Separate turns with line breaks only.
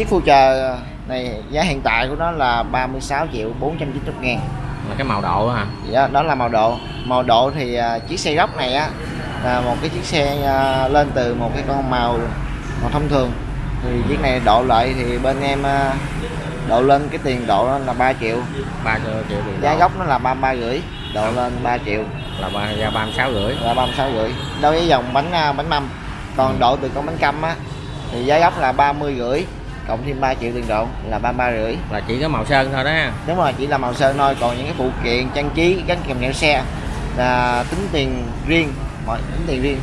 chiếc Future này giá hiện tại của nó là 36 triệu 490 ngàn.
Là cái màu độ đó hả?
Đó, đó là màu độ. Màu độ thì à, chiếc xe gốc này á là một cái chiếc xe à, lên từ một cái con màu màu thông thường. Thì chiếc này độ lại thì bên em à, độ lên cái tiền độ là 3 triệu.
3 triệu tiền
giá gốc nó là 33 rưỡi độ lên 3 triệu.
Là ba ra 36 rưỡi.
Là 36 rưỡi. Đối với dòng bánh à, bánh mâm. Còn độ từ con bánh căm á thì giá gốc là 30 rưỡi cộng thêm 3 triệu tiền độ là 33 rưỡi.
Là chỉ có màu sơn thôi đó. Ha
đúng rồi chỉ là màu sơn thôi. Còn những cái phụ kiện trang trí gắn kèm theo xe là tính tiền riêng mọi tính tiền riêng